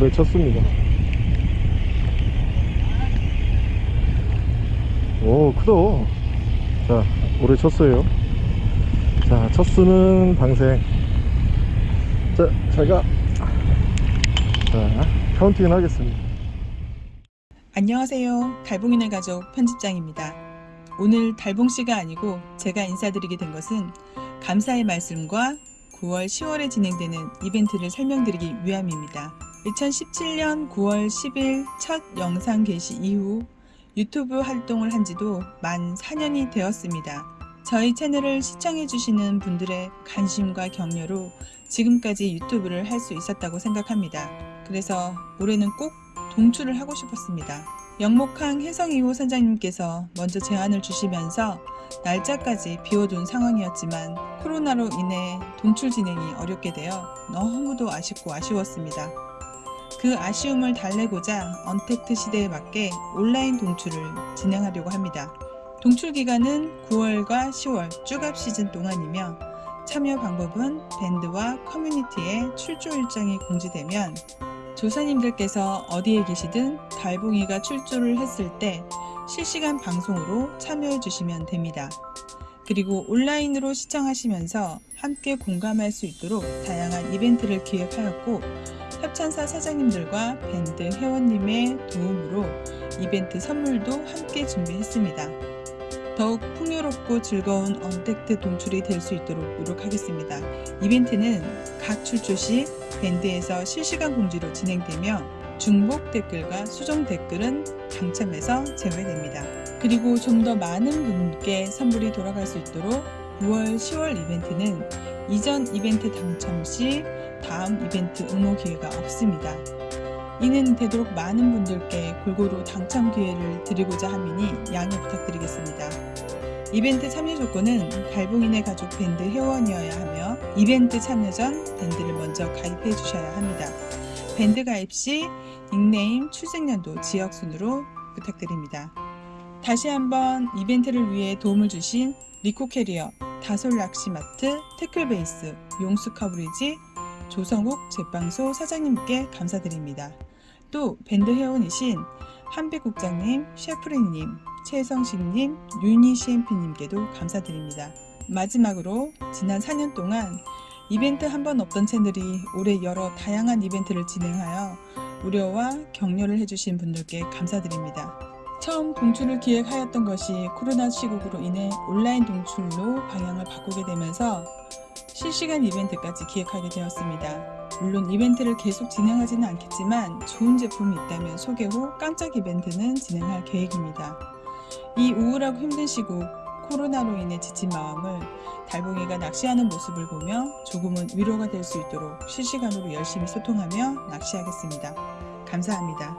올해 첫수입니다 오 크다 자 올해 첫수예요 자 첫수는 방생 자 제가 자 counting 하겠습니다 안녕하세요. 달봉이네 가족 편집장입니다. 오늘 달봉씨가 아니고 제가 인사드리게 된 것은 감사의 말씀과 9월 10월에 진행되는 이벤트를 설명드리기 위함입니다. 2017년 9월 10일 첫 영상 게시 이후 유튜브 활동을 한 지도 만 4년이 되었습니다. 저희 채널을 시청해주시는 분들의 관심과 격려로 지금까지 유튜브를 할 수 있었다고 생각합니다. 그래서 올해는 꼭 동출을 하고 싶었습니다. 영목항 혜성 2호 선장님께서 먼저 제안을 주시면서 날짜까지 비워둔 상황이었지만 코로나로 인해 동출 진행이 어렵게 되어 너무도 아쉽고 아쉬웠습니다. 그 아쉬움을 달래고자 언택트 시대에 맞게 온라인 동출을 진행하려고 합니다. 동출 기간은 9월과 10월 쭈갑 시즌 동안이며 참여 방법은 밴드와 커뮤니티에 출조 일정이 공지되면 조사님들께서 어디에 계시든 달봉이가 출조를 했을 때 실시간 방송으로 참여해 주시면 됩니다. 그리고 온라인으로 시청하시면서 함께 공감할 수 있도록 다양한 이벤트를 기획하였고 협찬사 사장님들과 밴드 회원님의 도움으로 이벤트 선물도 함께 준비했습니다. 더욱 풍요롭고 즐거운 언택트 동출이 될 수 있도록 노력하겠습니다. 이벤트는 각 출조 시 밴드에서 실시간 공지로 진행되며 중복 댓글과 수정 댓글은 당첨해서 제외됩니다. 그리고 좀 더 많은 분께 선물이 돌아갈 수 있도록 9월 10월 이벤트는 이전 이벤트 당첨 시 다음 이벤트 응모 기회가 없습니다. 이는 되도록 많은 분들께 골고루 당첨 기회를 드리고자 함이니 양해 부탁드리겠습니다. 이벤트 참여 조건은 달봉인의 가족 밴드 회원이어야 하며 이벤트 참여 전 밴드를 먼저 가입해 주셔야 합니다. 밴드 가입 시 닉네임, 출생연도, 지역 순으로 부탁드립니다. 다시 한번 이벤트를 위해 도움을 주신 리코 캐리어, 다솔 낚시마트, 태클베이스, 용수 커브리지, 조성욱 제빵소 사장님께 감사드립니다. 또 밴드 회원이신 한빛국장님, 셰프리님, 최성식님, 윤희 CMP님께도 감사드립니다. 마지막으로 지난 4년 동안 이벤트 한 번 없던 채널이 올해 여러 다양한 이벤트를 진행하여 우려와 격려를 해주신 분들께 감사드립니다. 처음 동출을 기획하였던 것이 코로나 시국으로 인해 온라인 동출로 방향을 바꾸게 되면서 실시간 이벤트까지 기획하게 되었습니다. 물론 이벤트를 계속 진행하지는 않겠지만 좋은 제품이 있다면 소개 후 깜짝 이벤트는 진행할 계획입니다. 이 우울하고 힘든 시국 코로나로 인해 지친 마음을 달봉이가 낚시하는 모습을 보며 조금은 위로가 될 수 있도록 실시간으로 열심히 소통하며 낚시하겠습니다. 감사합니다.